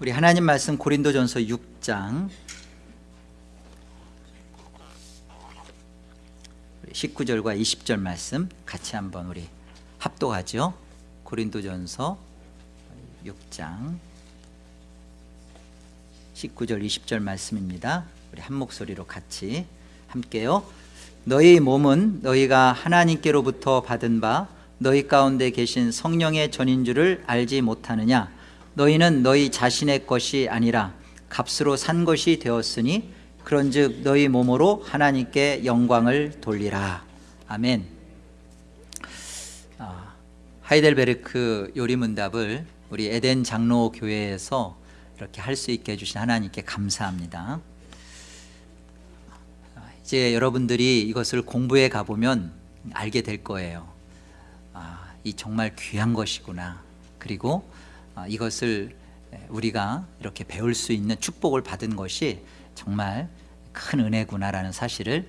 우리 하나님 말씀 고린도전서 6장. 19절과 20절 말씀 같이 한번 우리 합독하죠. 고린도전서 6장. 19절 20절 말씀입니다. 우리 한 목소리로 같이 함께요. 너희 몸은 너희가 하나님께로부터 받은 바 너희 가운데 계신 성령의 전인 줄을 알지 못하느냐 너희는 너희 자신의 것이 아니라 값으로 산 것이 되었으니 그런즉 너희 몸으로 하나님께 영광을 돌리라. 아멘. 아, 하이델베르크 요리문답을 우리 에덴 장로 교회에서 이렇게 할 수 있게 해주신 하나님께 감사합니다. 이제 여러분들이 이것을 공부해 가보면 알게 될 거예요. 아, 이 정말 귀한 것이구나. 그리고 아, 이것을 우리가 이렇게 배울 수 있는 축복을 받은 것이 정말 큰 은혜구나라는 사실을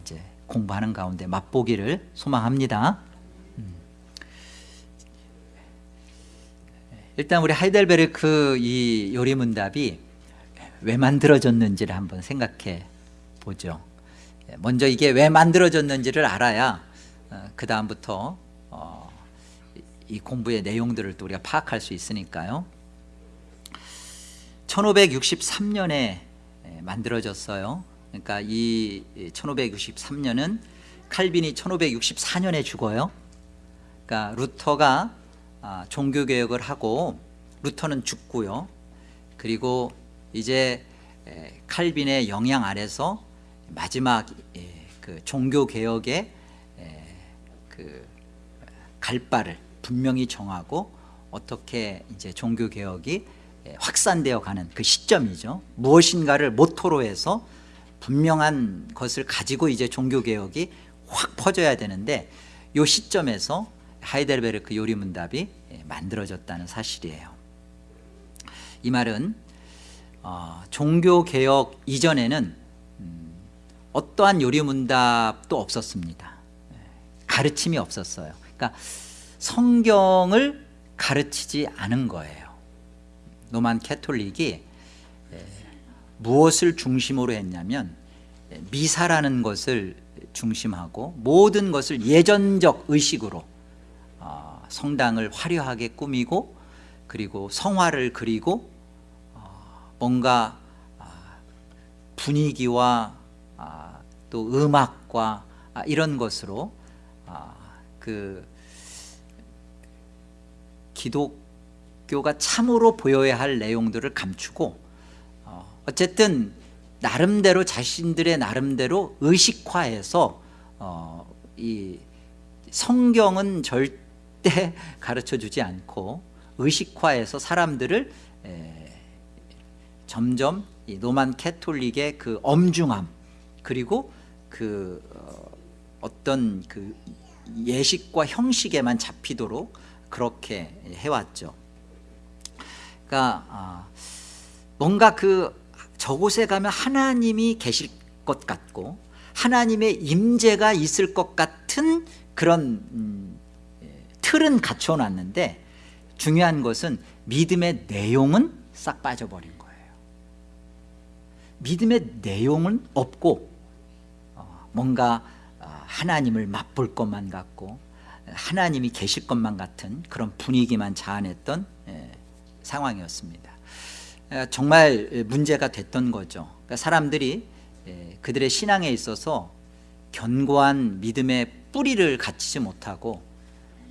이제 공부하는 가운데 맛보기를 소망합니다. 음. 일단 우리 하이델베르크 이 요리문답이 왜 만들어졌는지를 한번 생각해 보죠. 먼저 이게 왜 만들어졌는지를 알아야 어, 그 다음부터 어, 이 공부의 내용들을 또 우리가 파악할 수 있으니까요. 1563년에 만들어졌어요. 그러니까 이 1563년은 칼빈이 1564년에 죽어요. 그러니까 루터가 아, 종교개혁을 하고 루터는 죽고요. 그리고 이제 칼빈의 영향 아래서 마지막 그 종교개혁의 그 갈바를 분명히 정하고 어떻게 이제 종교개혁이 예, 확산되어 가는 그 시점이죠. 무엇인가를 모토로 해서 분명한 것을 가지고 이제 종교개혁이 확 퍼져야 되는데 이 시점에서 하이델베르크 요리문답이 예, 만들어졌다는 사실이에요. 이 말은 어, 종교개혁 이전에는 음, 어떠한 요리문답도 없었습니다. 예, 가르침이 없었어요. 그러니까 성경을 가르치지 않은 거예요. 로만 캐톨릭이 무엇을 중심으로 했냐면 미사라는 것을 중심하고 모든 것을 예전적 의식으로 어, 성당을 화려하게 꾸미고 그리고 성화를 그리고 어, 뭔가 아, 분위기와 아, 또 음악과 아, 이런 것으로 그 기독 기독교가 참으로 보여야 할 내용들을 감추고 어, 어쨌든 나름대로 자신들의 나름대로 의식화해서 어, 이 성경은 절대 가르쳐주지 않고 의식화해서 사람들을 에, 점점 이 노만 캐톨릭의 그 엄중함 그리고 그 어, 어떤 그 예식과 형식에만 잡히도록 그렇게 해왔죠. 그러니까 아, 뭔가 그 저곳에 가면 하나님이 계실 것 같고 하나님의 임재가 있을 것 같은 그런 음, 예, 틀은 갖춰놨는데 중요한 것은 믿음의 내용은 싹 빠져버린 거예요. 믿음의 내용은 없고 어, 뭔가 어, 하나님을 맛볼 것만 같고 하나님이 계실 것만 같은 그런 분위기만 자아냈던 예, 상황이었습니다. 정말 문제가 됐던 거죠. 그러니까 사람들이 그들의 신앙에 있어서 견고한 믿음의 뿌리를 갖추지 못하고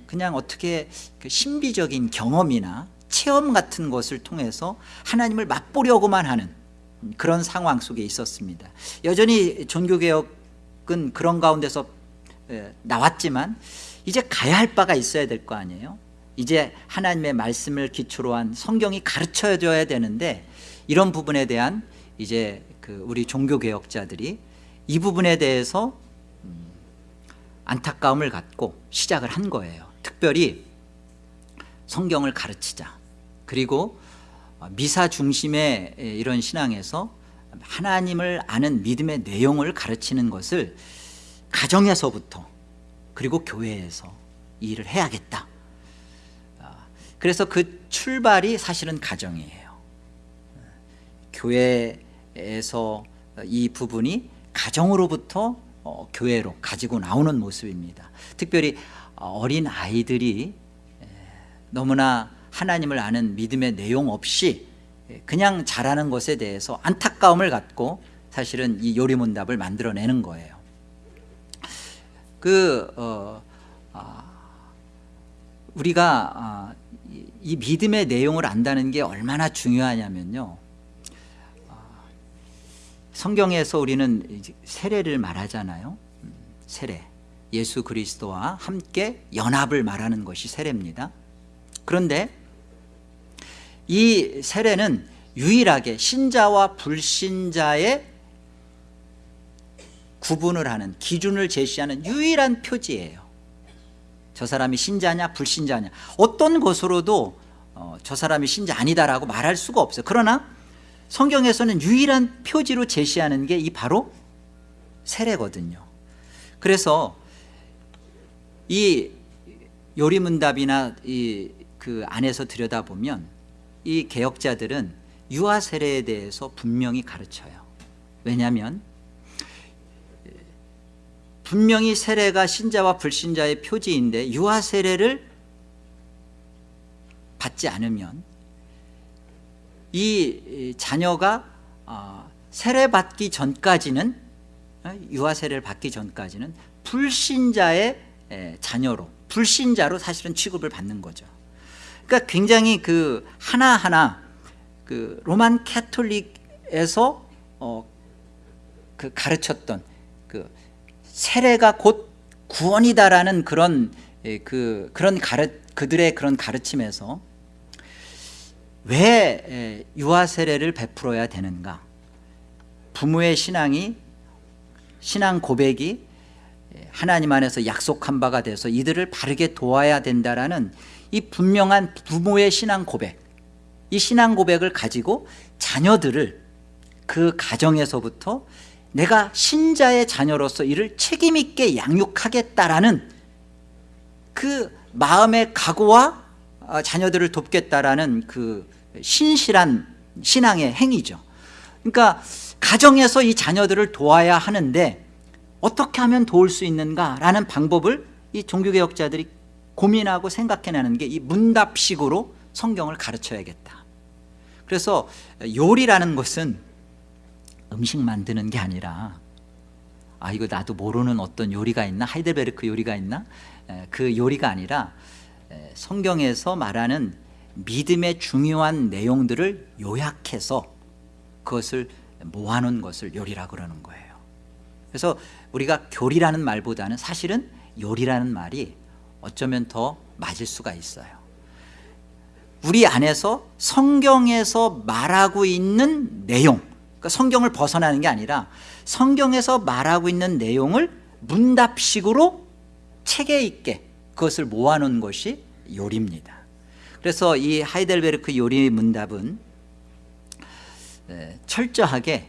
그냥 어떻게 그 신비적인 경험이나 체험 같은 것을 통해서 하나님을 맛보려고만 하는 그런 상황 속에 있었습니다. 여전히 종교개혁은 그런 가운데서 나왔지만 이제 가야 할 바가 있어야 될 거 아니에요? 이제 하나님의 말씀을 기초로 한 성경이 가르쳐줘야 되는데 이런 부분에 대한 이제 그 우리 종교개혁자들이 이 부분에 대해서 음, 안타까움을 갖고 시작을 한 거예요. 특별히 성경을 가르치자. 그리고 미사 중심의 이런 신앙에서 하나님을 아는 믿음의 내용을 가르치는 것을 가정에서부터 그리고 교회에서 일을 해야겠다. 그래서 그 출발이 사실은 가정이에요. 교회에서 이 부분이 가정으로부터 어, 교회로 가지고 나오는 모습입니다. 특별히 어린 아이들이 에, 너무나 하나님을 아는 믿음의 내용 없이 그냥 자라는 것에 대해서 안타까움을 갖고 사실은 이 요리문답을 만들어내는 거예요 그 어, 아, 우리가 아, 이, 이 믿음의 내용을 안다는 게 얼마나 중요하냐면요. 아, 성경에서 우리는 세례를 말하잖아요. 음, 세례. 예수 그리스도와 함께 연합을 말하는 것이 세례입니다. 그런데 이 세례는 유일하게 신자와 불신자의 구분을 하는 기준을 제시하는 유일한 표지예요. 저 사람이 신자냐 불신자냐. 어떤 것으로도 어, 저 사람이 신자 아니다라고 말할 수가 없어요. 그러나 성경에서는 유일한 표지로 제시하는 게 이 바로 세례거든요. 그래서 이 요리문답이나 이 그 안에서 들여다보면 이 개혁자들은 유아 세례에 대해서 분명히 가르쳐요. 왜냐하면 분명히 세례가 신자와 불신자의 표지인데 유아 세례를 받지 않으면 이 자녀가 어, 세례 받기 전까지는 어, 유아 세례를 받기 전까지는 불신자의 자녀로 불신자로 사실은 취급을 받는 거죠. 그러니까 굉장히 그 하나하나 그 로만 캐톨릭에서 어, 그 가르쳤던 그 세례가 곧 구원이다라는 그런 그 그런 가르 그들의 그런 가르침에서 왜 유아 세례를 베풀어야 되는가? 부모의 신앙이 신앙 고백이 하나님 안에서 약속한 바가 돼서 이들을 바르게 도와야 된다라는 이 분명한 부모의 신앙 고백 이 신앙 고백을 가지고 자녀들을 그 가정에서부터 내가 신자의 자녀로서 이를 책임있게 양육하겠다라는 그 마음의 각오와 어, 자녀들을 돕겠다라는 그 신실한 신앙의 행위죠. 그러니까 가정에서 이 자녀들을 도와야 하는데 어떻게 하면 도울 수 있는가라는 방법을 이 종교개혁자들이 고민하고 생각해내는 게 이 문답식으로 성경을 가르쳐야겠다. 그래서 요리라는 것은 음식 만드는 게 아니라 아 이거 나도 모르는 어떤 요리가 있나? 하이델베르크 요리가 있나? 그 요리가 아니라 성경에서 말하는 믿음의 중요한 내용들을 요약해서 그것을 모아놓은 것을 요리라 그러는 거예요. 그래서 우리가 교리라는 말보다는 사실은 요리라는 말이 어쩌면 더 맞을 수가 있어요. 우리 안에서 성경에서 말하고 있는 내용 그러니까 성경을 벗어나는 게 아니라 성경에서 말하고 있는 내용을 문답식으로 체계 있게 그것을 모아놓은 것이 요리입니다. 그래서 이 하이델베르크 요리 문답은 철저하게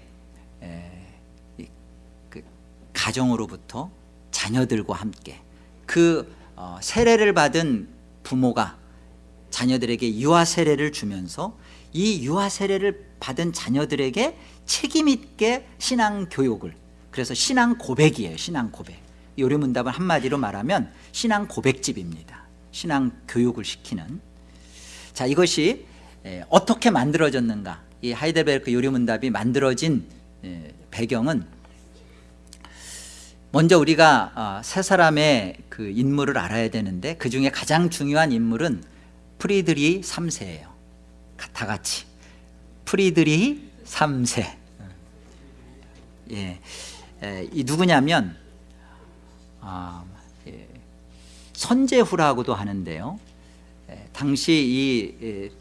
그 가정으로부터 자녀들과 함께 그 어, 세례를 받은 부모가 자녀들에게 유아 세례를 주면서 이 유아 세례를 받은 자녀들에게 책임 있게 신앙 교육을. 그래서 신앙 고백이에요 신앙 고백. 요리문답은 한마디로 말하면 신앙 고백집입니다. 신앙 교육을 시키는. 자 이것이 어떻게 만들어졌는가? 이 하이델베르크 요리문답이 만들어진 배경은 먼저 우리가 아, 세 사람의 그 인물을 알아야 되는데 그 중에 가장 중요한 인물은 프리드리히 3세예요. 다 같이. 프리드리히 3세. 예, 이 누구냐면 아, 예, 선제후라고도 하는데요. 예, 당시 이 예,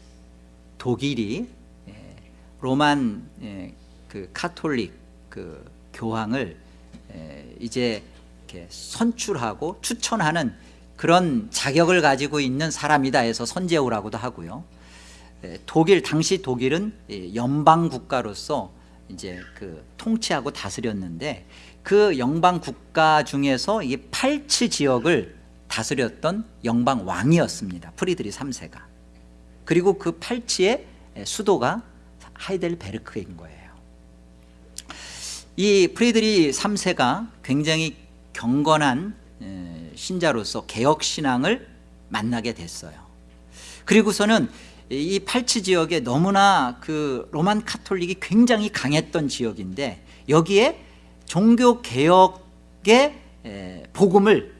독일이 예, Roman 예, 그 카톨릭 그 교황을 이제 선출하고 추천하는 그런 자격을 가지고 있는 사람이다 해서 선제후라고도 하고요. 독일 당시 독일은 연방 국가로서 이제 그 통치하고 다스렸는데 그 연방 국가 중에서 이 팔츠 지역을 다스렸던 연방 왕이었습니다. 프리드리히 3세가. 그리고 그 팔츠의 수도가 하이델베르크인 거예요 이 프리드리히 3세가 굉장히 경건한 에, 신자로서 개혁신앙을 만나게 됐어요 그리고서는 이 팔치 지역에 너무나 그 로만 카톨릭이 굉장히 강했던 지역인데 여기에 종교 개혁의 에, 복음을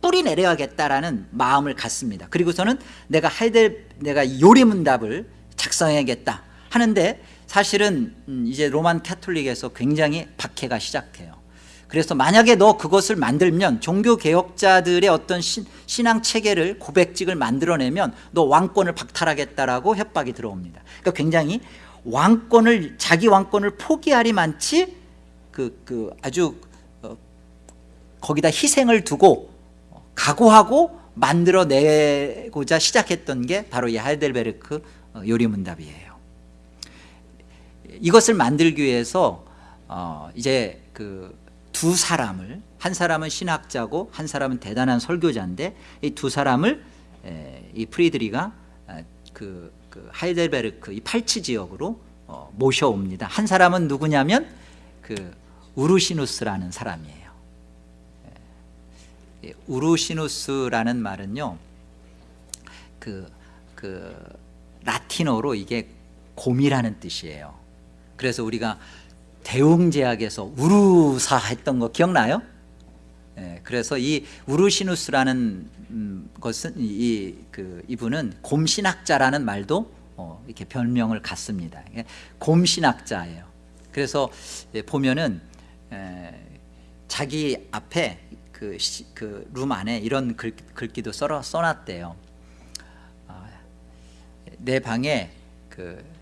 뿌리 내려야겠다라는 마음을 갖습니다. 그리고서는 내가 하이델 내가 요리문답을 작성해야겠다 하는데 사실은 음, 이제 로만 카톨릭에서 굉장히 박해가 시작해요. 그래서 만약에 너 그것을 만들면 종교 개혁자들의 어떤 신, 신앙 체계를 고백직을 만들어내면 너 왕권을 박탈하겠다라고 협박이 들어옵니다. 그러니까 굉장히 왕권을 자기 왕권을 포기하리 많지 그, 그 아주 어, 거기다 희생을 두고 각오하고 만들어내고자 시작했던 게 바로 이 하이델베르크 어, 요리문답이에요. 이것을 만들기 위해서 어 이제 그 두 사람을 한 사람은 신학자고 한 사람은 대단한 설교자인데 이 두 사람을 에, 이 프리드리가 아, 그, 그 하이델베르크 이 팔치 지역으로 어, 모셔옵니다. 한 사람은 누구냐면 그 우르시누스라는 사람이에요. 예, 우르시누스라는 말은요, 그, 그 라틴어로 이게 곰이라는 뜻이에요. 그래서 우리가 대웅제약에서 우루사 했던 거 기억나요? 예, 그래서 이 우르시누스라는 음, 것은 이, 그 이분은 곰신학자라는 말도 어, 이렇게 별명을 갖습니다. 예, 곰신학자예요. 그래서 예, 보면은 에, 자기 앞에 그룸 안에 이런 글, 글귀도 써, 써놨대요. 아, 내 방에 그, 그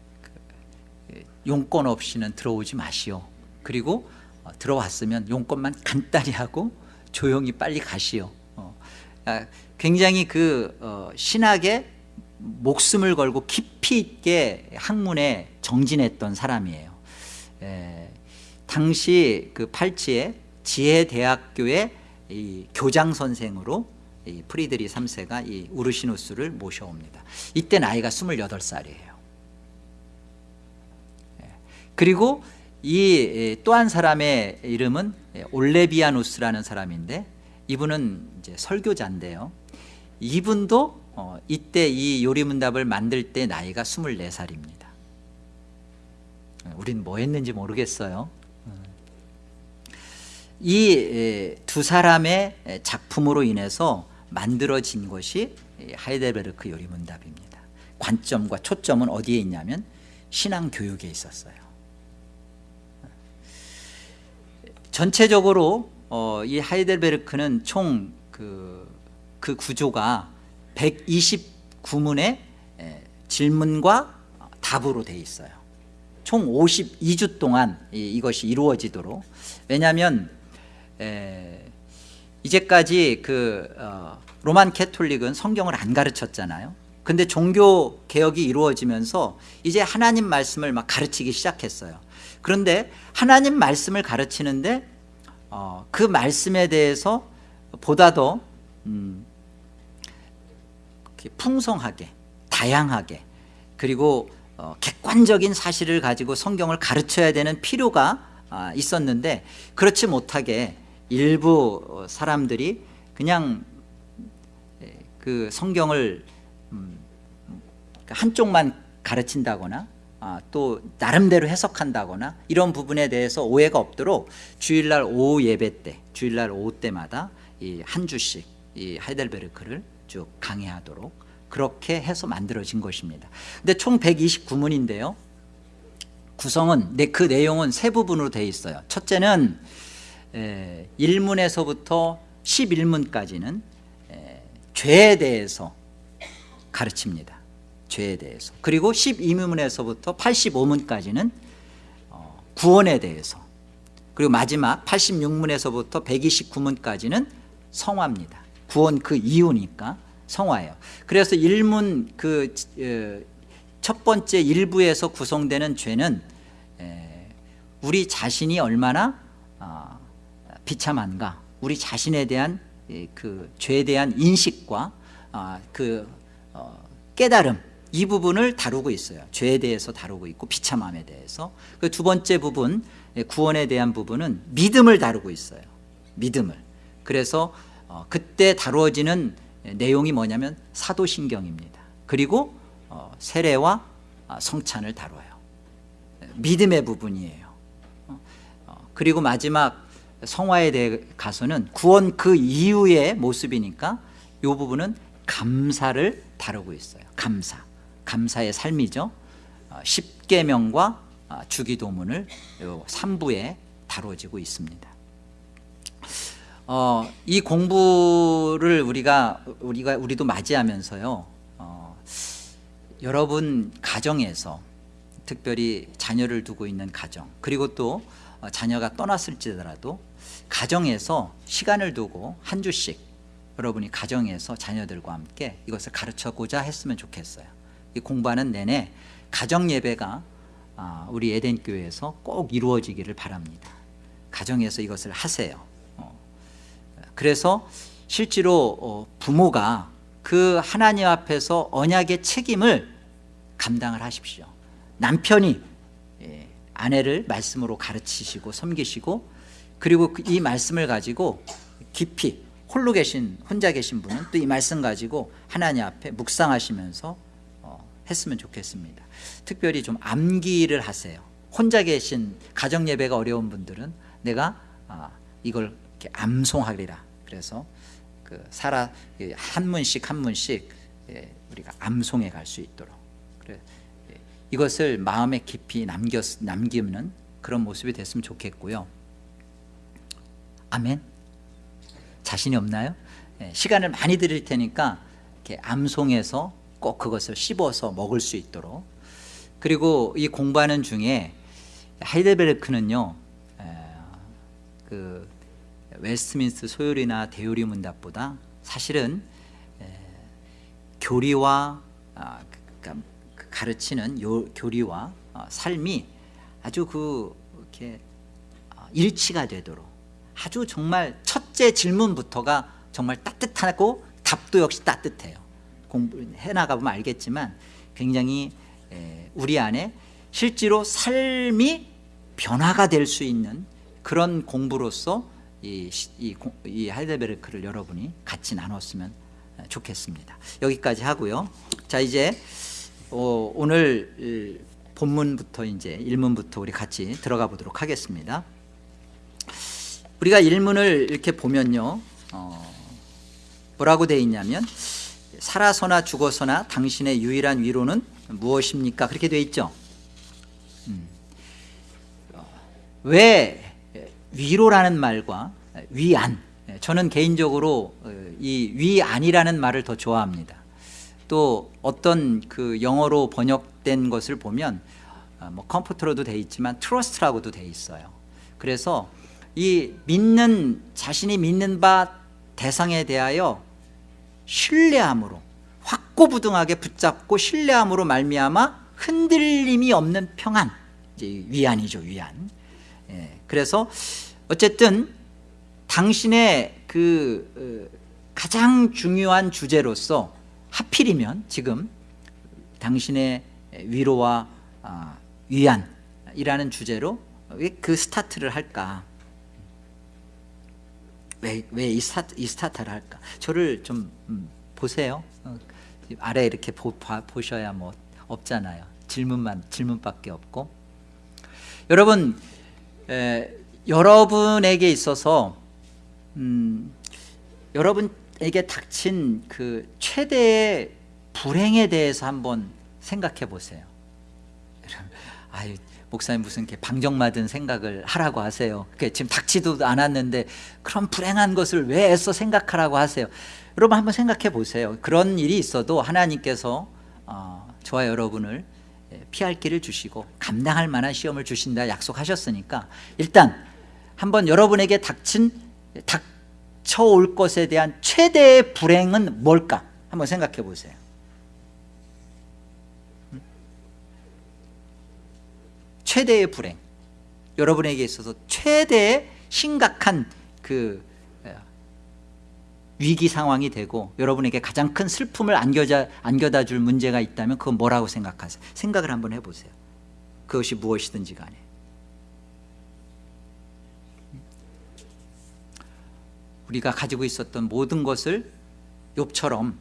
용건 없이는 들어오지 마시오. 그리고 어, 들어왔으면 용건만 간단히 하고 조용히 빨리 가시오. 어, 아, 굉장히 그 어, 신학에 목숨을 걸고 깊이 있게 학문에 정진했던 사람이에요. 에, 당시 그 팔치의 지혜대학교의 이 교장 선생으로 이 프리드리 3세가 이 우르시누스를 모셔옵니다. 이때 나이가 28살이에요. 예. 그리고 이 또 한 사람의 이름은 올레비아누스라는 사람인데 이분은 이제 설교자인데요. 이분도 어, 이때 이 요리문답을 만들 때 나이가 24살입니다. 우린 뭐 했는지 모르겠어요. 이 두 사람의 작품으로 인해서 만들어진 것이 하이델베르크 요리문답입니다. 관점과 초점은 어디에 있냐면 신앙 교육에 있었어요. 전체적으로 어, 이 하이델베르크는 총그 그 구조가 129문의 질문과 답으로 되어 있어요. 총 52주 동안 이 것이 이루어지도록 왜냐하면 에, 이제까지 그 어, 로만 캐톨릭은 성경을 안 가르쳤잖아요. 근데 종교 개혁이 이루어지면서 이제 하나님 말씀을 막 가르치기 시작했어요. 그런데 하나님 말씀을 가르치는데 어, 그 말씀에 대해서 보다 더 음, 풍성하게 다양하게 그리고 어, 객관적인 사실을 가지고 성경을 가르쳐야 되는 필요가 아, 있었는데 그렇지 못하게 일부 사람들이 그냥 그 성경을 음, 한쪽만 가르친다거나 아, 또 나름대로 해석한다거나 이런 부분에 대해서 오해가 없도록 주일날 오후 예배 때 주일날 오후 때마다 이한 주씩 이 하이델베르크를 쭉 강의하도록 그렇게 해서 만들어진 것입니다. 근데 총 129문인데요. 구성은 그 내용은 세 부분으로 되어 있어요. 첫째는 1문에서부터 11문까지는 죄에 대해서 가르칩니다 죄에 대해서. 그리고 12문에서부터 85문까지는 어, 구원에 대해서. 그리고 마지막 86문에서부터 129문까지는 성화입니다. 구원 그 이유니까 성화예요. 그래서 1문 그첫 어, 번째 일부에서 구성되는 죄는 우리 자신이 얼마나 어, 비참한가. 우리 자신에 대한 그 죄에 대한 인식과 그 깨달음 이 부분을 다루고 있어요. 죄에 대해서 다루고 있고 비참함에 대해서. 그 두 번째 부분 예, 구원에 대한 부분은 믿음을 다루고 있어요. 믿음을. 그래서 어, 그때 다루어지는 내용이 뭐냐면 사도신경입니다. 그리고 어, 세례와 아, 성찬을 다뤄요. 믿음의 부분이에요. 어, 어, 그리고 마지막 성화에 대해 가서는 구원 그 이후의 모습이니까 이 부분은 감사를 다루고 있어요. 감사 감사의 삶이죠. 어, 십계명과 아, 주기도문을 요 3부에 다뤄지고 있습니다. 어, 이 공부를 우리가 우리가 우리도 맞이하면서요 어, 여러분 가정에서 특별히 자녀를 두고 있는 가정 그리고 또 어, 자녀가 떠났을지라도 가정에서 시간을 두고 한 주씩 여러분이 가정에서 자녀들과 함께 이것을 가르쳐고자 했으면 좋겠어요. 이 공부하는 내내 가정 예배가 아, 우리 에덴 교회에서 꼭 이루어지기를 바랍니다. 가정에서 이것을 하세요. 어. 그래서 실제로 어, 부모가 그 하나님 앞에서 언약의 책임을 감당을 하십시오. 남편이 예, 아내를 말씀으로 가르치시고 섬기시고 그리고 그이 말씀을 가지고 깊이 홀로 계신 혼자 계신 분은 또 이 말씀 가지고 하나님 앞에 묵상하시면서 어, 했으면 좋겠습니다 특별히 좀 암기를 하세요 혼자 계신 가정 예배가 어려운 분들은 내가 아, 이걸 암송하리라 그래서 그 살아 한 문씩 한 문씩 예, 우리가 암송해 갈 수 있도록 예, 이것을 마음에 깊이 남겨 남기는 그런 모습이 됐으면 좋겠고요. 아멘. 자신이 없나요? 예, 시간을 많이 드릴 테니까 암송해서 꼭 그것을 씹어서 먹을 수 있도록. 그리고 이 공부하는 중에 하이델베르크는요 그 웨스트민스터 소요리나 대요리 문답보다 사실은 교리와 아, 그러니까 그 가르치는 요, 교리와 어, 삶이 아주 그 이렇게 어, 일치가 되도록. 아주 정말 첫째 질문부터가 정말 따뜻하고 답도 역시 따뜻해요 해 나가 보면 알겠지만 굉장히 우리 안에 실제로 삶이 변화가 될 수 있는 그런 공부로서 이, 이, 이 하이델베르크를 여러분이 같이 나눴으면 좋겠습니다. 여기까지 하고요. 자 이제 어, 오늘 본문부터 이제 일문부터 우리 같이 들어가 보도록 하겠습니다. 우리가 일문을 이렇게 보면요 어, 뭐라고 되어 있냐면 살아서나 죽어서나 당신의 유일한 위로는 무엇입니까? 그렇게 되어 있죠. 음. 왜 위로라는 말과 위안? 저는 개인적으로 어, 이 위안이라는 말을 더 좋아합니다. 또 어떤 그 영어로 번역된 것을 보면 어, 뭐 컴퓨터로도 돼 있지만 트러스트라고도 돼 있어요. 그래서 이 믿는 자신이 믿는 바 대상에 대하여 신뢰함으로 확고부등하게 붙잡고 신뢰함으로 말미암아 흔들림이 없는 평안. 이제 위안이죠 위안. 예, 그래서 어쨌든 당신의 그 어, 가장 중요한 주제로서 하필이면 지금 당신의 위로와 아, 위안이라는 주제로 왜 그 스타트를 할까 왜이 스타트, 이 스타트를 할까? 저를 좀 음, 보세요. 어, 아래 이렇게 보, 보셔야 뭐 없잖아요. 질문만 질문밖에 없고. 여러분 에, 여러분에게 있어서 음, 여러분에게 닥친 그 최대의 불행에 대해서 한번 생각해 보세요. 아유 목사님 무슨 이렇게 방정맞은 생각을 하라고 하세요. 지금 닥치도 않았는데 그런 불행한 것을 왜 애써 생각하라고 하세요? 여러분 한번 생각해 보세요. 그런 일이 있어도 하나님께서 어, 저와 여러분을 피할 길을 주시고 감당할 만한 시험을 주신다 약속하셨으니까 일단 한번 여러분에게 닥친 닥쳐올 것에 대한 최대의 불행은 뭘까? 한번 생각해 보세요 최대의 불행. 여러분에게 있어서 최대의 심각한 그 위기 상황이 되고 여러분에게 가장 큰 슬픔을 안겨자, 안겨다 줄 문제가 있다면 그건 뭐라고 생각하세요? 생각을 한번 해보세요. 그것이 무엇이든지 간에 우리가 가지고 있었던 모든 것을 욥처럼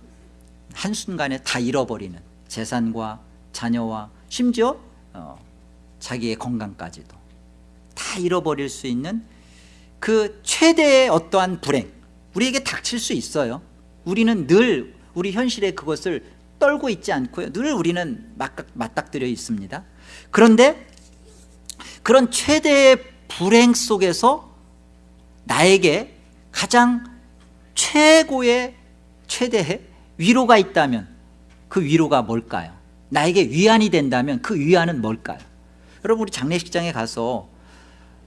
한순간에 다 잃어버리는 재산과 자녀와 심지어 어, 자기의 건강까지도 다 잃어버릴 수 있는 그 최대의 어떠한 불행 우리에게 닥칠 수 있어요 우리는 늘 우리 현실에 그것을 떨고 있지 않고요 늘 우리는 맞닥, 맞닥뜨려 있습니다 그런데 그런 최대의 불행 속에서 나에게 가장 최고의 최대의 위로가 있다면 그 위로가 뭘까요? 나에게 위안이 된다면 그 위안은 뭘까요? 여러분 우리 장례식장에 가서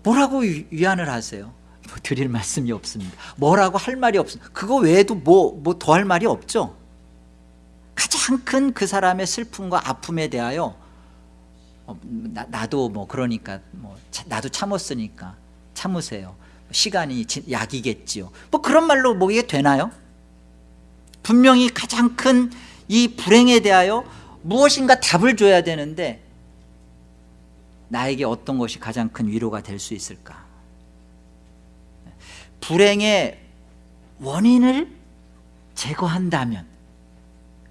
뭐라고 위안을 하세요? 뭐 드릴 말씀이 없습니다 뭐라고 할 말이 없습니다 그거 외에도 뭐 뭐 더 할 말이 없죠 가장 큰 그 사람의 슬픔과 아픔에 대하여 어, 나, 도뭐 그러니까 뭐 나도 참았으니까 참으세요 시간이 약이겠지요 뭐 그런 말로 뭐 이게 되나요? 분명히 가장 큰 이 불행에 대하여 무엇인가 답을 줘야 되는데 나에게 어떤 것이 가장 큰 위로가 될 수 있을까 불행의 원인을 제거한다면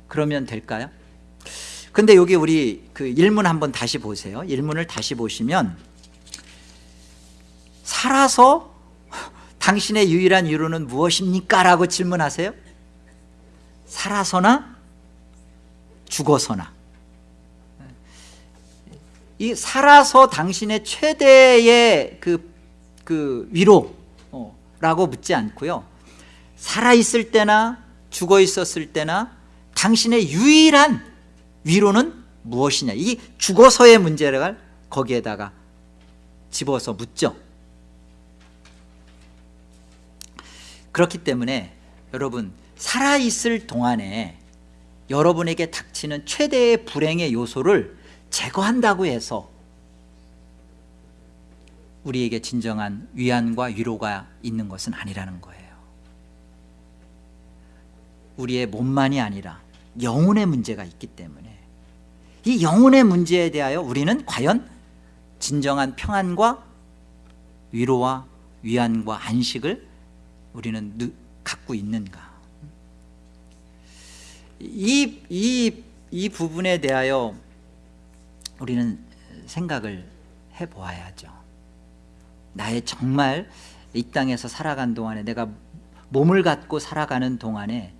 그러면 될까요? 근데 여기 우리 그 일문 한번 다시 보세요 일문을 다시 보시면 살아서 당신의 유일한 위로는 무엇입니까? 라고 질문하세요 살아서나 죽어서나 이 살아서 당신의 최대의 그, 그 위로라고 묻지 않고요. 살아있을 때나 죽어 있었을 때나 당신의 유일한 위로는 무엇이냐? 이 죽어서의 문제를 거기에다가 집어서 묻죠. 그렇기 때문에 여러분 살아있을 동안에 여러분에게 닥치는 최대의 불행의 요소를 제거한다고 해서 우리에게 진정한 위안과 위로가 있는 것은 아니라는 거예요. 우리의 몸만이 아니라 영혼의 문제가 있기 때문에 이 영혼의 문제에 대하여 우리는 과연 진정한 평안과 위로와 위안과 안식을 우리는 갖고 있는가? 이, 이, 이 부분에 대하여 우리는 생각을 해보아야죠. 나의 정말 이 땅에서 살아간 동안에 내가 몸을 갖고 살아가는 동안에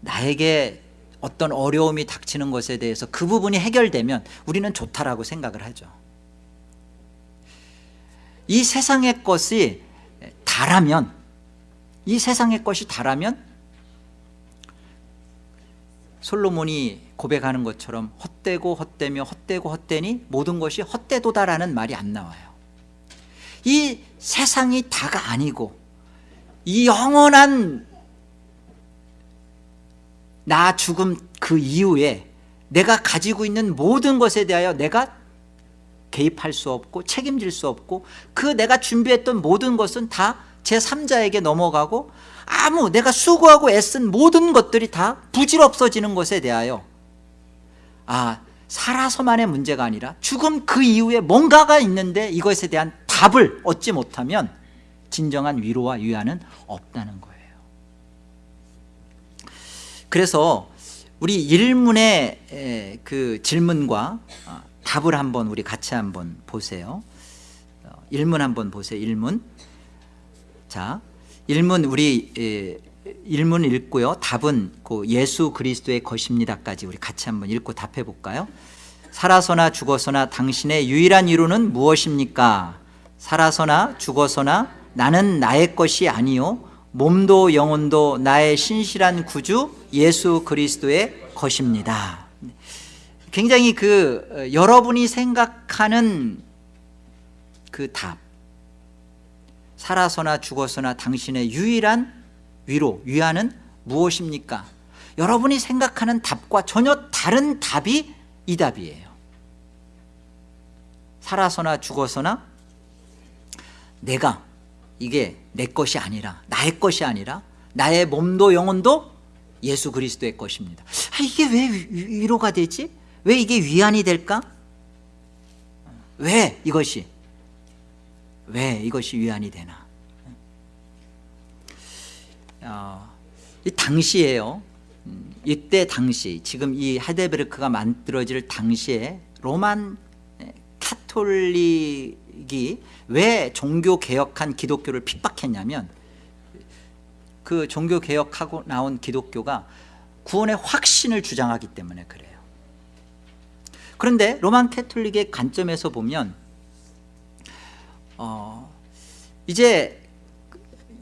나에게 어떤 어려움이 닥치는 것에 대해서 그 부분이 해결되면 우리는 좋다라고 생각을 하죠. 이 세상의 것이 다라면 이 세상의 것이 다라면 솔로몬이 고백하는 것처럼 헛되고 헛되며 헛되고 헛되니 모든 것이 헛되도다라는 말이 안 나와요. 이 세상이 다가 아니고 이 영원한 나 죽음 그 이후에 내가 가지고 있는 모든 것에 대하여 내가 개입할 수 없고 책임질 수 없고 그 내가 준비했던 모든 것은 다 제3자에게 넘어가고 아무 내가 수고하고 애쓴 모든 것들이 다 부질없어지는 것에 대하여 아 살아서만의 문제가 아니라 죽음 그 이후에 뭔가가 있는데 이것에 대한 답을 얻지 못하면 진정한 위로와 위안은 없다는 거예요. 그래서 우리 일문의 그 질문과 어, 답을 한번 우리 같이 한번 보세요. 어, 일문 한번 보세요 일문 자, 일문 우리 에, 일문 읽고요. 답은 그 예수 그리스도의 것입니다까지 우리 같이 한번 읽고 답해 볼까요? 살아서나 죽어서나 당신의 유일한 이루는 무엇입니까? 살아서나 죽어서나 나는 나의 것이 아니요 몸도 영혼도 나의 신실한 구주 예수 그리스도의 것입니다. 굉장히 그 어, 여러분이 생각하는 그 답, 살아서나 죽어서나 당신의 유일한 위로, 위안은 무엇입니까? 여러분이 생각하는 답과 전혀 다른 답이 이 답이에요 살아서나 죽어서나 내가 이게 내 것이 아니라 나의 것이 아니라 나의 몸도 영혼도 예수 그리스도의 것입니다 아, 이게 왜 위- 위로가 되지? 왜 이게 위안이 될까? 왜 이것이 왜 이것이 위안이 되나? 어, 이 당시에요. 음, 이때 당시 지금 이 하데베르크가 만들어질 당시에 로만 에, 카톨릭이 왜 종교 개혁한 기독교를 핍박했냐면 그 종교 개혁하고 나온 기독교가 구원의 확신을 주장하기 때문에 그래요. 그런데 로만 캐톨릭의 관점에서 보면 어, 이제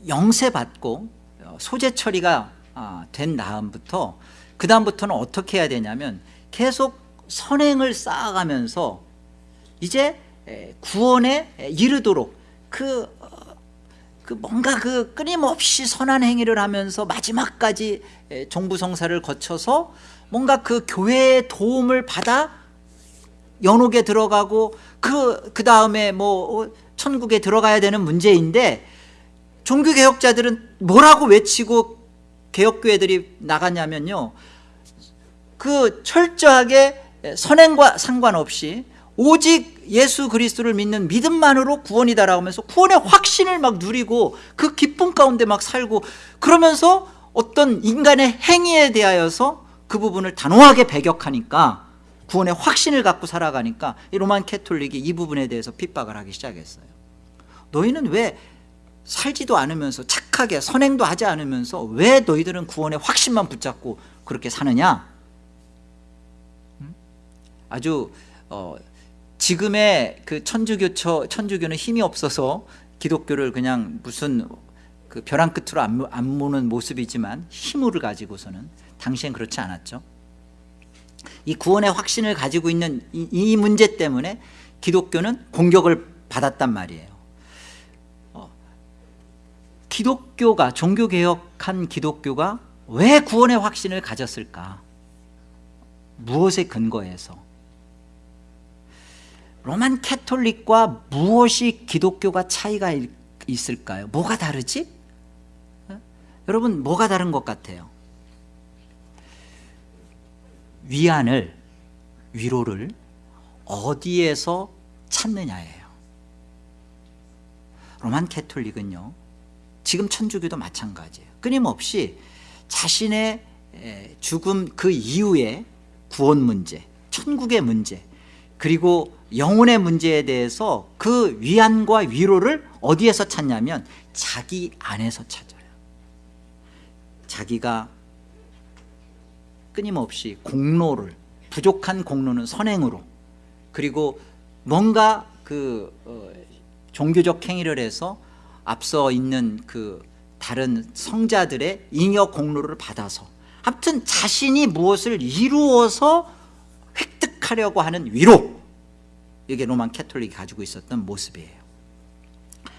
영세 받고 어, 소재 처리가 아, 된 다음부터 그 다음부터는 어떻게 해야 되냐면 계속 선행을 쌓아가면서 이제 에, 구원에 에, 이르도록 그, 어, 그 뭔가 그 끊임없이 선한 행위를 하면서 마지막까지 에, 종부성사를 거쳐서 뭔가 그 교회의 도움을 받아 연옥에 들어가고 그, 그 다음에 뭐 어, 천국에 들어가야 되는 문제인데 종교개혁자들은 뭐라고 외치고 개혁교회들이 나갔냐면요. 그 철저하게 선행과 상관없이 오직 예수 그리스도를 믿는 믿음만으로 구원이다라고 하면서 구원의 확신을 막 누리고 그 기쁨 가운데 막 살고 그러면서 어떤 인간의 행위에 대하여서 그 부분을 단호하게 배격하니까 구원의 확신을 갖고 살아가니까 이 로만 캐톨릭이 이 부분에 대해서 핍박을 하기 시작했어요. 너희는 왜 살지도 않으면서 착하게 선행도 하지 않으면서 왜 너희들은 구원의 확신만 붙잡고 그렇게 사느냐? 음? 아주 어, 지금의 그 천주교 천주교는 힘이 없어서 기독교를 그냥 무슨 그 벼랑 끝으로 안, 안 모는 모습이지만 힘을 가지고서는 당시엔 그렇지 않았죠 이 구원의 확신을 가지고 있는 이, 이 문제 때문에 기독교는 공격을 받았단 말이에요 어, 기독교가 종교개혁한 기독교가 왜 구원의 확신을 가졌을까 무엇에 근거해서 로만 캐톨릭과 무엇이 기독교가 차이가 있- 있을까요? 뭐가 다르지? 어? 여러분 뭐가 다른 것 같아요? 위안을 위로를 어디에서 찾느냐예요. 로만 캐톨릭은요 지금 천주교도 마찬가지예요. 끊임없이 자신의 에, 죽음 그 이후에 구원 문제 천국의 문제 그리고 영혼의 문제에 대해서 그 위안과 위로를 어디에서 찾냐면 자기 안에서 찾아요. 자기가 끊임없이 공로를 부족한 공로는 선행으로 그리고 뭔가 그 어, 종교적 행위를 해서 앞서 있는 그 다른 성자들의 잉여 공로를 받아서 아무튼 자신이 무엇을 이루어서 획득하려고 하는 위로 이게 로만 캐톨릭이 가지고 있었던 모습이에요.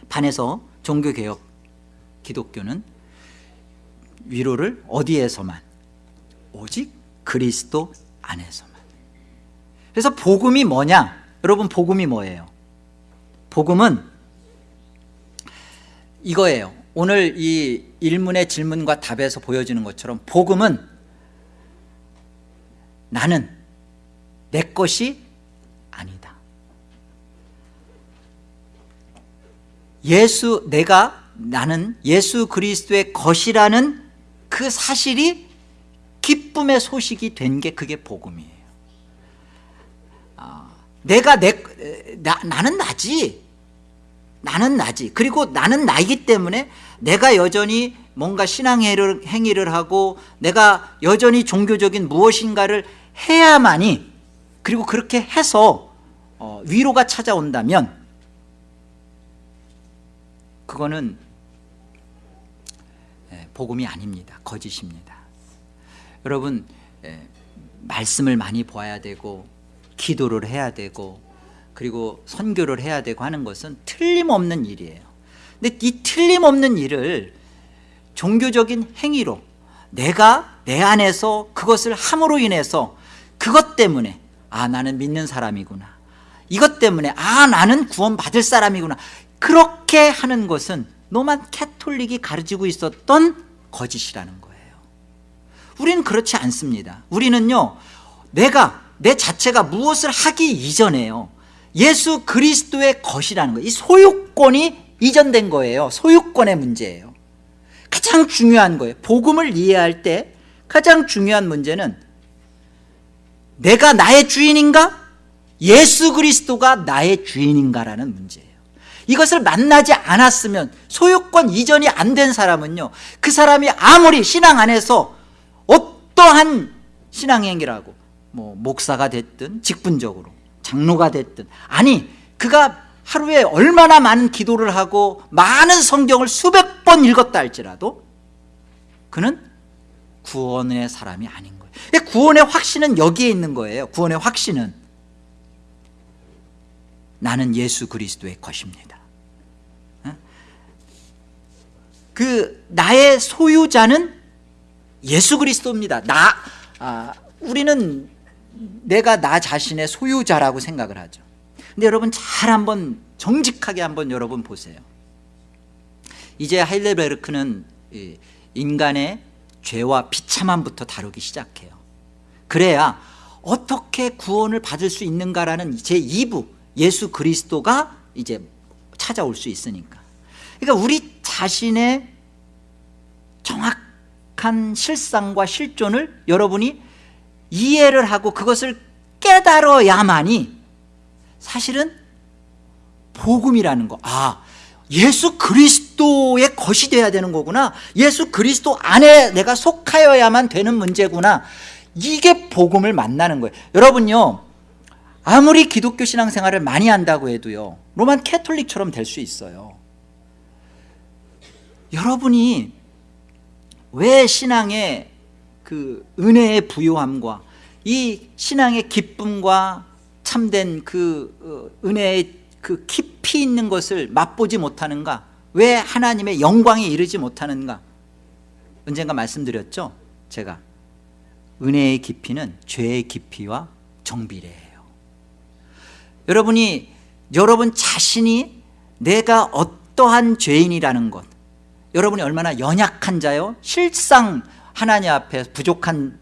반해서 종교개혁 기독교는 위로를 어디에서만 오직 그리스도 안에서만. 그래서 복음이 뭐냐? 여러분 복음이 뭐예요? 복음은 이거예요. 오늘 이 일문의 질문과 답에서 보여지는 것처럼 복음은 나는 내 것이 아니다. 예수 내가 나는 예수 그리스도의 것이라는 그 사실이 기쁨의 소식이 된 게 그게 복음이에요. 아, 내가 내 나, 나는 나지. 나는 나지. 그리고 나는 나이기 때문에 내가 여전히 뭔가 신앙행위를 행위를 하고 내가 여전히 종교적인 무엇인가를 해야만이 그리고 그렇게 해서 어, 위로가 찾아온다면 그거는 예, 복음이 아닙니다. 거짓입니다 여러분 예, 말씀을 많이 보아야 되고 기도를 해야 되고 그리고 선교를 해야 되고 하는 것은 틀림없는 일이에요. 근데 이 틀림없는 일을 종교적인 행위로 내가 내 안에서 그것을 함으로 인해서 그것 때문에 아 나는 믿는 사람이구나. 이것 때문에 아 나는 구원 받을 사람이구나. 그렇게 하는 것은 노만 캐톨릭이 가르치고 있었던 거짓이라는 거예요 우리는 그렇지 않습니다. 우리는요 내가 내 자체가 무엇을 하기 이전에요. 예수 그리스도의 것이라는 거예요. 이 소유권이 이전된 거예요. 소유권의 문제예요. 가장 중요한 거예요. 복음을 이해할 때 가장 중요한 문제는 내가 나의 주인인가? 예수 그리스도가 나의 주인인가라는 문제예요. 이것을 만나지 않았으면 소유권 이전이 안 된 사람은요 그 사람이 아무리 신앙 안에서 어떠한 신앙행위라고 뭐 목사가 됐든 직분적으로 장로가 됐든 아니 그가 하루에 얼마나 많은 기도를 하고 많은 성경을 수백 번 읽었다 할지라도 그는 구원의 사람이 아닌 거예요. 구원의 확신은 여기에 있는 거예요. 구원의 확신은 나는 예수 그리스도의 것입니다. 그 나의 소유자는 예수 그리스도입니다. 나 아, 우리는 내가 나 자신의 소유자라고 생각을 하죠. 근데 여러분 잘 한번 정직하게 한번 여러분 보세요. 이제 하일레베르크는 인간의 죄와 비참함부터 다루기 시작해요. 그래야 어떻게 구원을 받을 수 있는가라는 제2부 예수 그리스도가 이제 찾아올 수 있으니까. 그러니까 우리 자신의 정확 한 실상과 실존을 여러분이 이해를 하고 그것을 깨달아야만이 사실은 복음이라는 거. 아, 예수 그리스도의 것이 돼야 되는 거구나. 예수 그리스도 안에 내가 속하여야만 되는 문제구나. 이게 복음을 만나는 거예요. 여러분요. 아무리 기독교 신앙생활을 많이 한다고 해도요. 로만 캐톨릭처럼 될 수 있어요. 여러분이 왜 신앙의 그 은혜의 부요함과 이 신앙의 기쁨과 참된 그 어, 은혜의 그 깊이 있는 것을 맛보지 못하는가? 왜 하나님의 영광에 이르지 못하는가? 언젠가 말씀드렸죠 제가. 은혜의 깊이는 죄의 깊이와 정비례해요. 여러분이 여러분 자신이 내가 어떠한 죄인이라는 것 여러분이 얼마나 연약한 자요? 실상 하나님 앞에 부족한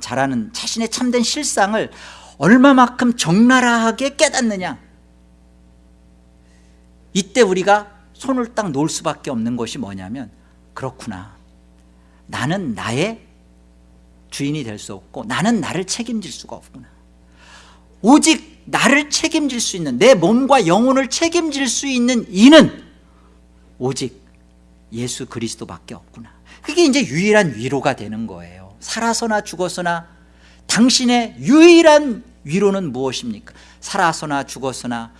자라는 자신의 참된 실상을 얼마만큼 적나라하게 깨닫느냐? 이때 우리가 손을 딱 놓을 수밖에 없는 것이 뭐냐면 그렇구나. 나는 나의 주인이 될 수 없고 나는 나를 책임질 수가 없구나. 오직 나를 책임질 수 있는 내 몸과 영혼을 책임질 수 있는 이는 오직 예수 그리스도밖에 없구나 그게 이제 유일한 위로가 되는 거예요 살아서나 죽어서나 당신의 유일한 위로는 무엇입니까? 살아서나 죽어서나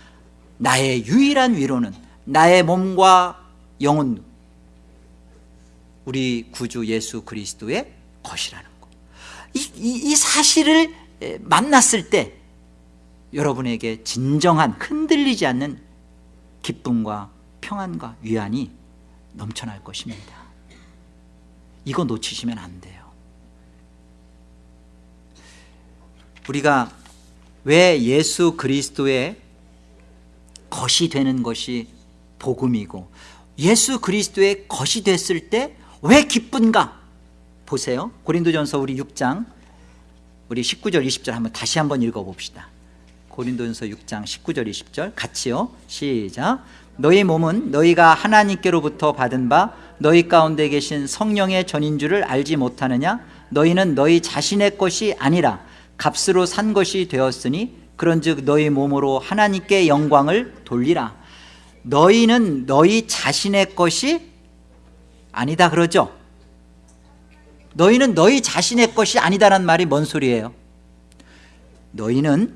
나의 유일한 위로는 나의 몸과 영혼 우리 구주 예수 그리스도의 것이라는 거. 이, 이, 이 사실을 만났을 때 여러분에게 진정한 흔들리지 않는 기쁨과 평안과 위안이 넘쳐날 것입니다. 이거 놓치시면 안 돼요. 우리가 왜 예수 그리스도의 것이 되는 것이 복음이고 예수 그리스도의 것이 됐을 때 왜 기쁜가? 보세요. 고린도전서 우리 6장 우리 19절 20절 한번 다시 한번 읽어봅시다. 고린도전서 6장 19절 20절 같이요. 시작 너희 몸은 너희가 하나님께로부터 받은 바 너희 가운데 계신 성령의 전인 줄을 알지 못하느냐? 너희는 너희 자신의 것이 아니라 값으로 산 것이 되었으니 그런즉 너희 몸으로 하나님께 영광을 돌리라. 너희는 너희 자신의 것이 아니다 그러죠? 너희는 너희 자신의 것이 아니다라는 말이 뭔 소리예요? 너희는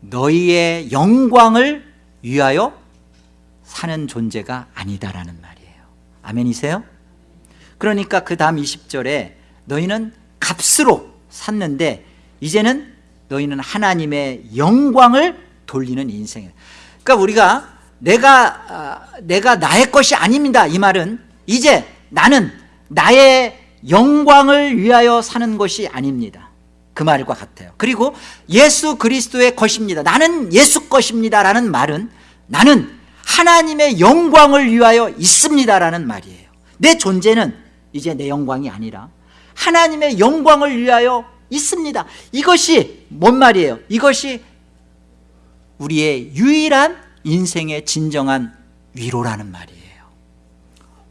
너희의 영광을 위하여 사는 존재가 아니다라는 말이에요. 아멘이세요? 그러니까 그 다음 20절에 너희는 값으로 샀는데 이제는 너희는 하나님의 영광을 돌리는 인생이에요. 그러니까 우리가 내가 아, 내가 나의 것이 아닙니다. 이 말은 이제 나는 나의 영광을 위하여 사는 것이 아닙니다. 그 말과 같아요. 그리고 예수 그리스도의 것입니다. 나는 예수 것입니다 라는 말은 나는 하나님의 영광을 위하여 있습니다 라는 말이에요. 내 존재는 이제 내 영광이 아니라 하나님의 영광을 위하여 있습니다. 이것이 뭔 말이에요? 이것이 우리의 유일한 인생의 진정한 위로라는 말이에요.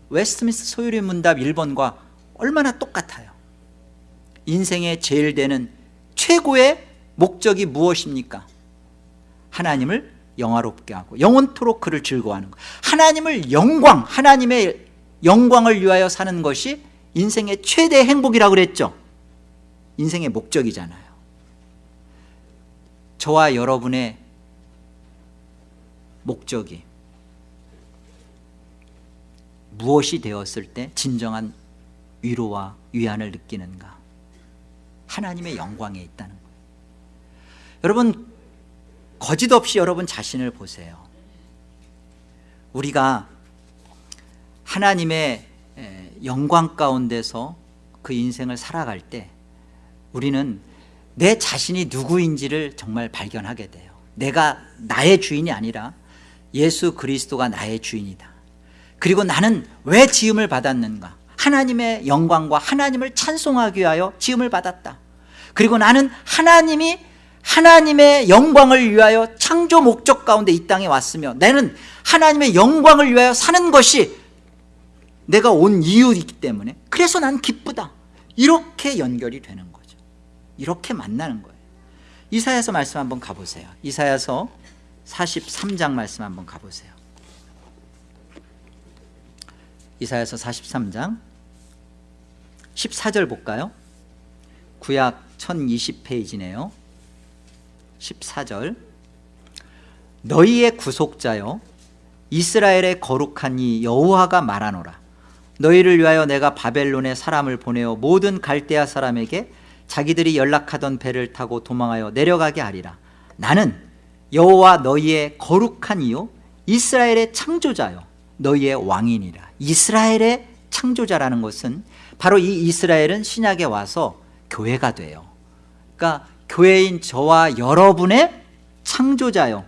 웨스트민스터 소요리 문답 1번과 얼마나 똑같아요. 인생의 제일 되는 최고의 목적이 무엇입니까? 하나님을 영화롭게 하고 영원토록 그를 즐거워하는 것 하나님을 영광 하나님의 영광을 위하여 사는 것이 인생의 최대 행복이라고 그랬죠? 인생의 목적이잖아요. 저와 여러분의 목적이 무엇이 되었을 때 진정한 위로와 위안을 느끼는가? 하나님의 영광에 있다는 거예요 여러분 거짓 없이 여러분 자신을 보세요. 우리가 하나님의 영광 가운데서 그 인생을 살아갈 때 우리는 내 자신이 누구인지를 정말 발견하게 돼요. 내가 나의 주인이 아니라 예수 그리스도가 나의 주인이다. 그리고 나는 왜 지음을 받았는가? 하나님의 영광과 하나님을 찬송하기 위하여 지음을 받았다. 그리고 나는 하나님이 하나님의 영광을 위하여 창조 목적 가운데 이 땅에 왔으며 나는 하나님의 영광을 위하여 사는 것이 내가 온 이유이기 때문에 그래서 난 기쁘다. 이렇게 연결이 되는 거죠. 이렇게 만나는 거예요. 이사야서 말씀 한번 가보세요. 이사야서 43장 말씀 한번 가보세요. 이사야서 43장 14절 볼까요? 구약 1020페이지네요 14절. 너희의 구속자여 이스라엘의 거룩한 이 여호와가 말하노라. 너희를 위하여 내가 바벨론에 사람을 보내어 모든 갈대아 사람에게 자기들이 연락하던 배를 타고 도망하여 내려가게 하리라. 나는 여호와 너희의 거룩한 이요 이스라엘의 창조자요 너희의 왕이니라. 이스라엘의 창조자라는 것은 바로 이 이스라엘은 신약에 와서 교회가 돼요. 그러니까 교회인 저와 여러분의 창조자요.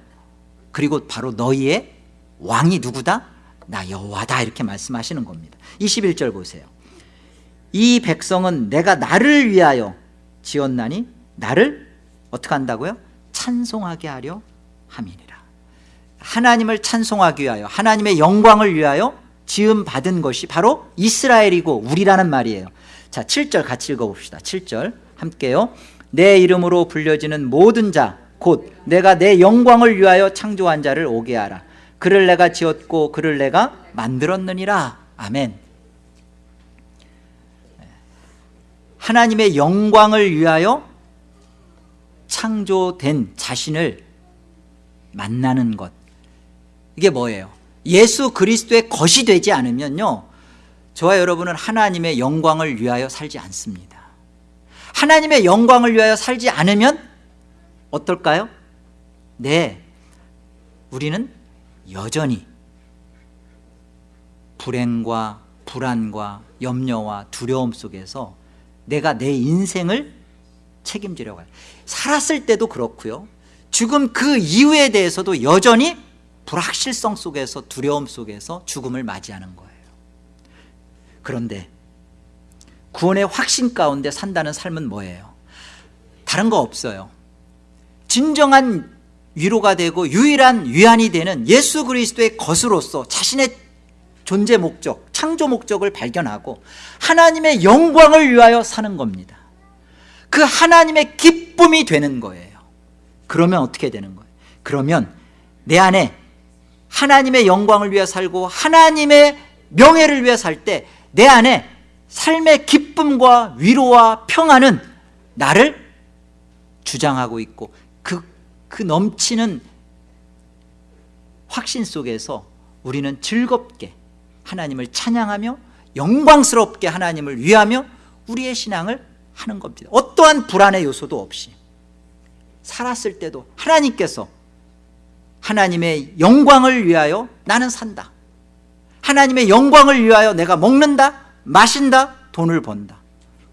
그리고 바로 너희의 왕이 누구다? 나 여호와다. 이렇게 말씀하시는 겁니다. 21절 보세요. 이 백성은 내가 나를 위하여 지었나니 나를 어떻게 한다고요? 찬송하게 하려 함이니라. 하나님을 찬송하기 위하여 하나님의 영광을 위하여 지음 받은 것이 바로 이스라엘이고 우리라는 말이에요. 자 7절 같이 읽어봅시다. 7절 함께요 내 이름으로 불려지는 모든 자 곧 내가 내 영광을 위하여 창조한 자를 오게 하라. 그를 내가 지었고 그를 내가 만들었느니라. 아멘. 하나님의 영광을 위하여 창조된 자신을 만나는 것. 이게 뭐예요? 예수 그리스도의 것이 되지 않으면요. 저와 여러분은 하나님의 영광을 위하여 살지 않습니다 하나님의 영광을 위하여 살지 않으면 어떨까요? 네 우리는 여전히 불행과 불안과 염려와 두려움 속에서 내가 내 인생을 책임지려고 해요. 살았을 때도 그렇고요. 죽음 그 이후에 대해서도 여전히 불확실성 속에서 두려움 속에서 죽음을 맞이하는 거예요. 그런데 구원의 확신 가운데 산다는 삶은 뭐예요? 다른 거 없어요 진정한 위로가 되고 유일한 위안이 되는 예수 그리스도의 것으로서 자신의 존재 목적, 창조 목적을 발견하고 하나님의 영광을 위하여 사는 겁니다 그 하나님의 기쁨이 되는 거예요 그러면 어떻게 되는 거예요? 그러면 내 안에 하나님의 영광을 위해 살고 하나님의 명예를 위해 살 때 내 안에 삶의 기쁨과 위로와 평안은 나를 주장하고 있고 그, 그 넘치는 확신 속에서 우리는 즐겁게 하나님을 찬양하며 영광스럽게 하나님을 위하며 우리의 신앙을 하는 겁니다. 어떠한 불안의 요소도 없이 살았을 때도 하나님께서 하나님의 영광을 위하여 나는 산다. 하나님의 영광을 위하여 내가 먹는다 마신다 돈을 번다.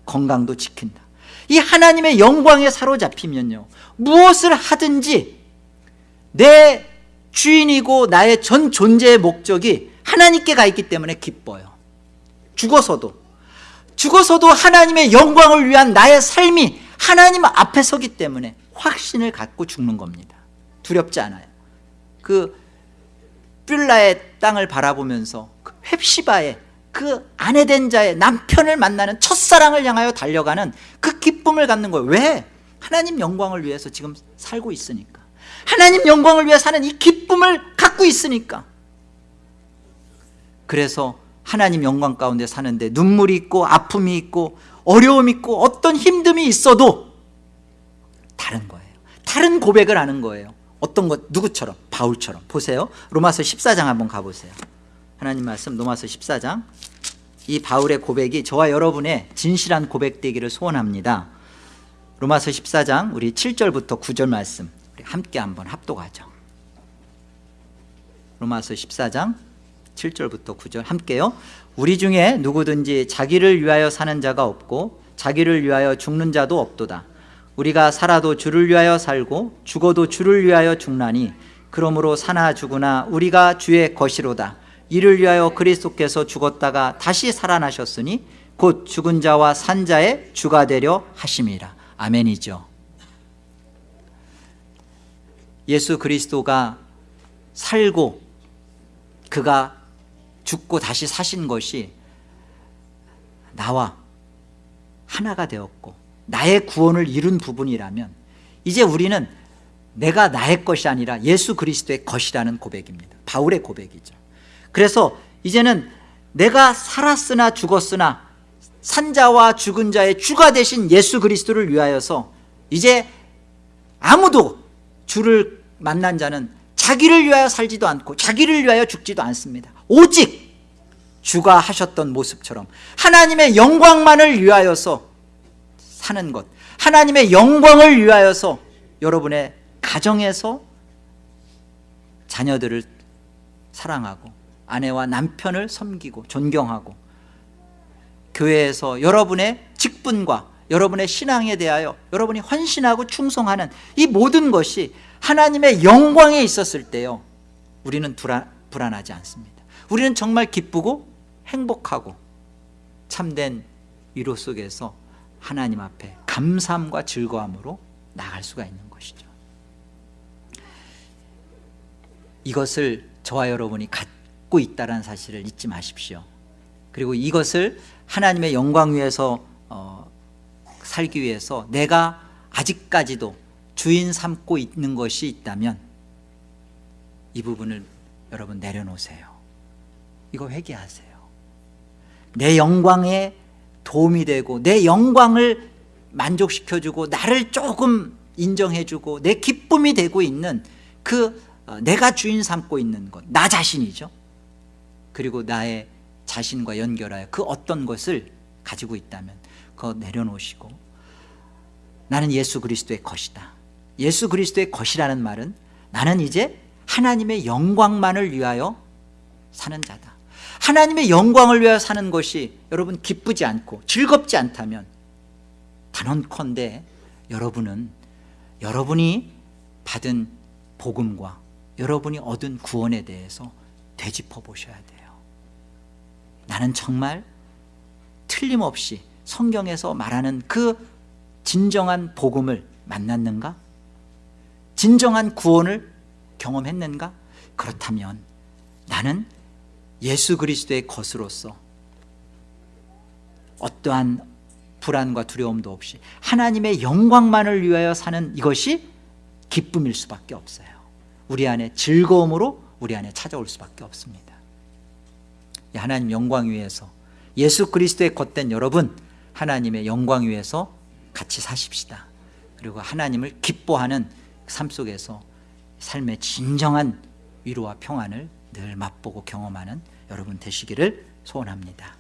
건강도 지킨다. 이 하나님의 영광에 사로잡히면요 무엇을 하든지 내 주인이고 나의 전 존재의 목적이 하나님께 가 있기 때문에 기뻐요. 죽어서도. 죽어서도 하나님의 영광을 위한 나의 삶이 하나님 앞에 서기 때문에 확신을 갖고 죽는 겁니다. 두렵지 않아요. 그 뷸라의 땅을 바라보면서 그 헵시바의 그 아내 된 자의 남편을 만나는 첫사랑을 향하여 달려가는 그 기쁨을 갖는 거예요. 왜? 하나님 영광을 위해서 지금 살고 있으니까. 하나님 영광을 위해 사는 이 기쁨을 갖고 있으니까. 그래서 하나님 영광 가운데 사는데 눈물이 있고 아픔이 있고 어려움이 있고 어떤 힘듦이 있어도 다른 거예요. 다른 고백을 하는 거예요. 어떤 것? 누구처럼? 바울처럼. 보세요. 로마서 14장 한번 가보세요 하나님 말씀 로마서 14장. 이 바울의 고백이 저와 여러분의 진실한 고백 되기를 소원합니다. 로마서 14장 우리 7절부터 9절 말씀. 함께 한번 합독하죠. 로마서 14장 7절부터 9절 함께요. 우리 중에 누구든지 자기를 위하여 사는 자가 없고 자기를 위하여 죽는 자도 없도다. 우리가 살아도 주를 위하여 살고 죽어도 주를 위하여 죽나니 그러므로 사나 죽으나 우리가 주의 것이로다 이를 위하여 그리스도께서 죽었다가 다시 살아나셨으니 곧 죽은 자와 산 자의 주가 되려 하심이라. 아멘이죠. 예수 그리스도가 살고 그가 죽고 다시 사신 것이 나와 하나가 되었고 나의 구원을 이룬 부분이라면 이제 우리는 내가 나의 것이 아니라 예수 그리스도의 것이라는 고백입니다. 바울의 고백이죠 그래서 이제는 내가 살았으나 죽었으나 산자와 죽은 자의 주가 되신 예수 그리스도를 위하여서 이제 아무도 주를 만난 자는 자기를 위하여 살지도 않고 자기를 위하여 죽지도 않습니다. 오직 주가 하셨던 모습처럼 하나님의 영광만을 위하여서 사는 것 하나님의 영광을 위하여서 여러분의 가정에서 자녀들을 사랑하고 아내와 남편을 섬기고 존경하고 교회에서 여러분의 직분과 여러분의 신앙에 대하여 여러분이 헌신하고 충성하는 이 모든 것이 하나님의 영광에 있었을 때요 우리는 불안, 불안하지 않습니다. 우리는 정말 기쁘고 행복하고 참된 위로 속에서 하나님 앞에 감사함과 즐거움으로 나갈 수가 있는 것이죠. 이것을 저와 여러분이 갖고 있다는 사실을 잊지 마십시오. 그리고 이것을 하나님의 영광 위에서 어, 살기 위해서 내가 아직까지도 주인 삼고 있는 것이 있다면 이 부분을 여러분 내려놓으세요. 이거 회개하세요. 내 영광에 도움이 되고 내 영광을 만족시켜주고 나를 조금 인정해주고 내 기쁨이 되고 있는 그 어, 내가 주인 삼고 있는 것 나 자신이죠 그리고 나의 자신과 연결하여 그 어떤 것을 가지고 있다면 그거 내려놓으시고 나는 예수 그리스도의 것이다. 예수 그리스도의 것이라는 말은 나는 이제 하나님의 영광만을 위하여 사는 자다. 하나님의 영광을 위하여 사는 것이 여러분 기쁘지 않고 즐겁지 않다면 단언컨대 여러분은 여러분이 받은 복음과 여러분이 얻은 구원에 대해서 되짚어 보셔야 돼요 나는 정말 틀림없이 성경에서 말하는 그 진정한 복음을 만났는가? 진정한 구원을 경험했는가? 그렇다면 나는 예수 그리스도의 것으로서 어떠한 불안과 두려움도 없이 하나님의 영광만을 위하여 사는 이것이 기쁨일 수밖에 없어요 우리 안에 즐거움으로 우리 안에 찾아올 수밖에 없습니다 하나님 영광 위에서 예수 그리스도의 겉된 여러분 하나님의 영광 위에서 같이 사십시다. 그리고 하나님을 기뻐하는 삶 속에서 삶의 진정한 위로와 평안을 늘 맛보고 경험하는 여러분 되시기를 소원합니다